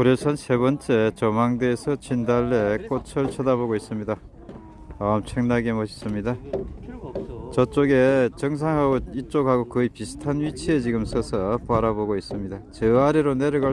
고려산 세 번째 조망대에서 진달래 꽃을 쳐다보고 있습니다. 아, 엄청나게 멋있습니다. 저쪽에 정상하고 이쪽하고 거의 비슷한 위치에 지금 서서 바라보고 있습니다. 저 아래로 내려갈